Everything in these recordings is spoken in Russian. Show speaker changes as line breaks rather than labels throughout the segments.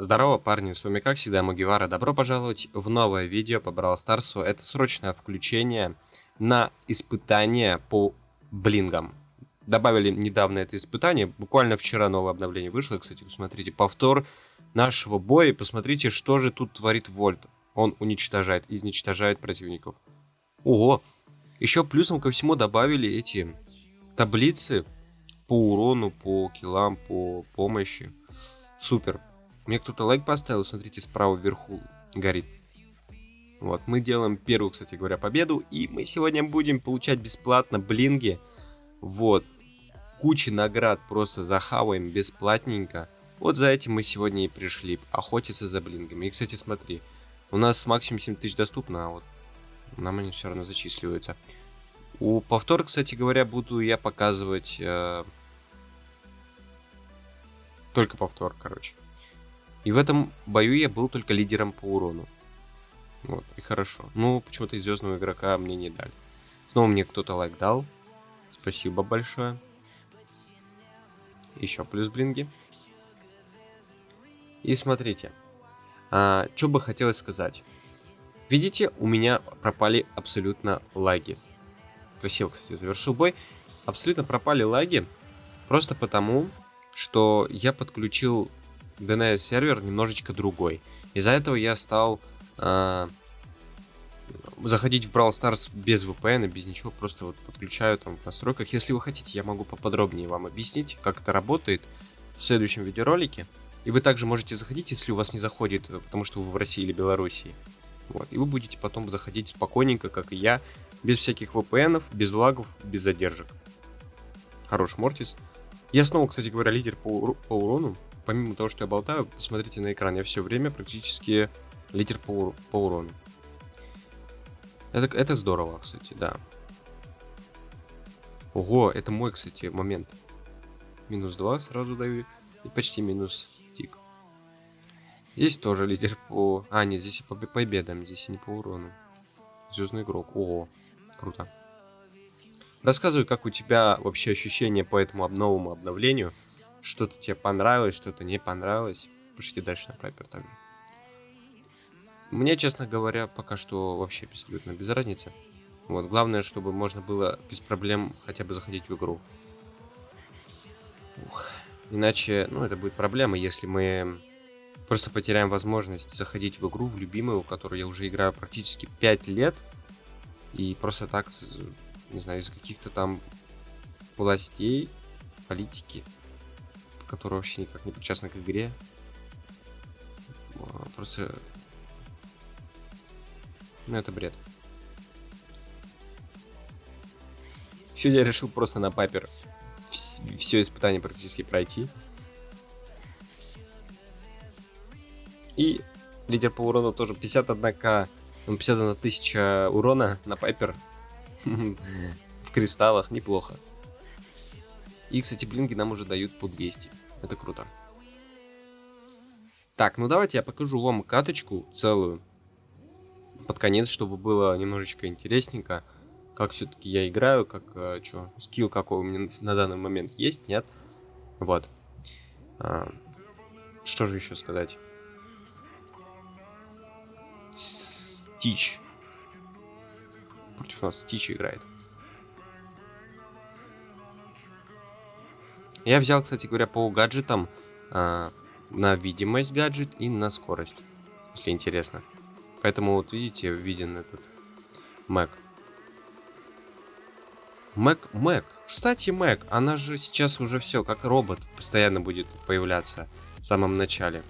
Здорово, парни, с вами как всегда Мугивара. Добро пожаловать в новое видео по Brawl Старсу. Это срочное включение на испытание по блингам. Добавили недавно это испытание, буквально вчера новое обновление вышло. Кстати, посмотрите, повтор нашего боя. Посмотрите, что же тут творит Вольт. Он уничтожает, изничтожает противников. Ого! Еще плюсом ко всему добавили эти таблицы по урону, по киллам, по помощи. Супер. Мне кто-то лайк поставил, смотрите, справа вверху горит. Вот, мы делаем первую, кстати говоря, победу, и мы сегодня будем получать бесплатно блинги. Вот, куча наград просто захаваем бесплатненько. Вот за этим мы сегодня и пришли, охотиться за блингами. И, кстати, смотри, у нас максимум 7 тысяч доступно, а вот нам они все равно зачисливаются. У повтора, кстати говоря, буду я показывать э, только повтор, короче. И в этом бою я был только лидером по урону. Вот, и хорошо. Ну, почему-то и звездного игрока мне не дали. Снова мне кто-то лайк дал. Спасибо большое. Еще плюс блинги. И смотрите. А, что бы хотелось сказать. Видите, у меня пропали абсолютно лаги. Красиво, кстати, завершил бой. Абсолютно пропали лаги. Просто потому, что я подключил DNS сервер немножечко другой. Из-за этого я стал э, заходить в Brawl Stars без VPN, без ничего, просто вот подключаю там в настройках. Если вы хотите, я могу поподробнее вам объяснить, как это работает в следующем видеоролике. И вы также можете заходить, если у вас не заходит, потому что вы в России или Белоруссии. Вот. И вы будете потом заходить спокойненько, как и я, без всяких VPN, без лагов, без задержек. Хорош Мортис. Я снова, кстати говоря, лидер по, по урону помимо того, что я болтаю, посмотрите на экран. Я все время практически лидер по, по урону. Это, это здорово, кстати, да. Ого, это мой, кстати, момент. Минус 2 сразу даю. И почти минус тик. Здесь тоже лидер по... А, нет, здесь и по победам, здесь и не по урону. Звездный игрок. Ого, круто. Рассказывай, как у тебя вообще ощущения по этому новому обновлению что-то тебе понравилось, что-то не понравилось. Пишите дальше на Пайпер также. Мне, честно говоря, пока что вообще абсолютно без разницы. Вот, главное, чтобы можно было без проблем хотя бы заходить в игру. Ух. Иначе, ну, это будет проблема, если мы просто потеряем возможность заходить в игру, в любимую, в которую я уже играю практически 5 лет. И просто так, не знаю, из каких-то там властей, политики, который вообще никак не причастна к игре. А, просто... Ну, это бред. Сегодня я решил просто на папер все испытание практически пройти. И лидер по урону тоже 51к, 51 тысяча урона на пайпер в кристаллах, неплохо. И, кстати, блинги нам уже дают по 200. Это круто. Так, ну давайте я покажу вам каточку целую. Под конец, чтобы было немножечко интересненько. Как все-таки я играю, как э, что, скилл какой у меня на данный момент есть, нет? Вот. А, что же еще сказать? Стич. Против нас Стич играет. Я взял, кстати говоря, по гаджетам а, на видимость гаджет и на скорость, если интересно. Поэтому вот видите, виден этот Mac. Mac, Mac. Кстати, Mac, она же сейчас уже все, как робот, постоянно будет появляться в самом начале.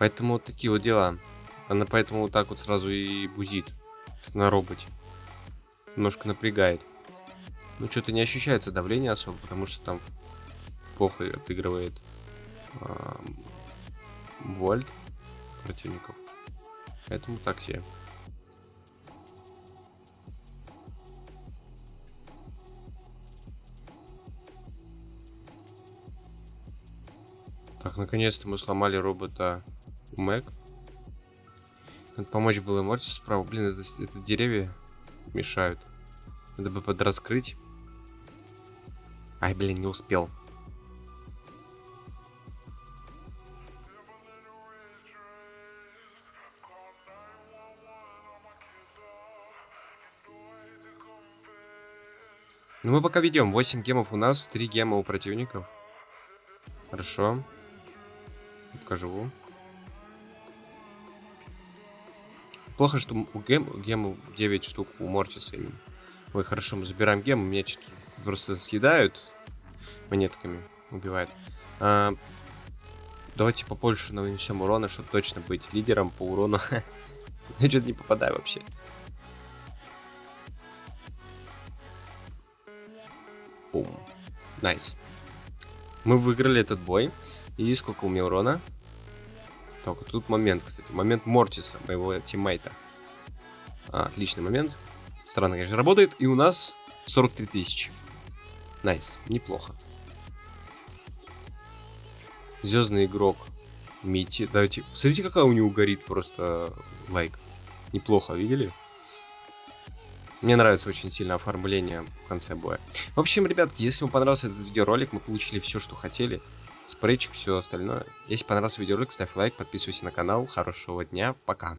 Поэтому вот такие вот дела. Она поэтому вот так вот сразу и бузит на роботе. Немножко напрягает. Ну, что-то не ощущается давление особо, потому что там плохо отыгрывает э, вольт противников. Поэтому так себе. Так, наконец-то мы сломали робота Мэг. Надо помочь было Мортису справа. Блин, это, это деревья мешают. Надо бы подраскрыть. Ай, блин, не успел. Ну мы пока ведем. 8 гемов у нас, 3 гема у противников. Хорошо. Покажу. Плохо, что у гем, гему 9 штук у Мортиса. Ой, хорошо, мы забираем гем. У меня 4, просто съедают монетками, убивает. А, давайте побольше нанесем урона, чтобы точно быть лидером по урону. Я что-то не попадаю вообще. Бум. Nice. Мы выиграли этот бой. И сколько у меня урона? Только тут момент, кстати. Момент Мортиса, моего тиммейта. А, отличный момент. Странно, конечно, работает. И у нас 43 тысячи. Nice. Неплохо. Звездный игрок. Мити. Давайте. Смотрите, какая у него горит просто лайк. Неплохо, видели? Мне нравится очень сильно оформление в конце боя. В общем, ребятки, если вам понравился этот видеоролик, мы получили все, что хотели. Спрейчик, все остальное. Если понравился видеоролик, ставь лайк, подписывайся на канал. Хорошего дня, пока.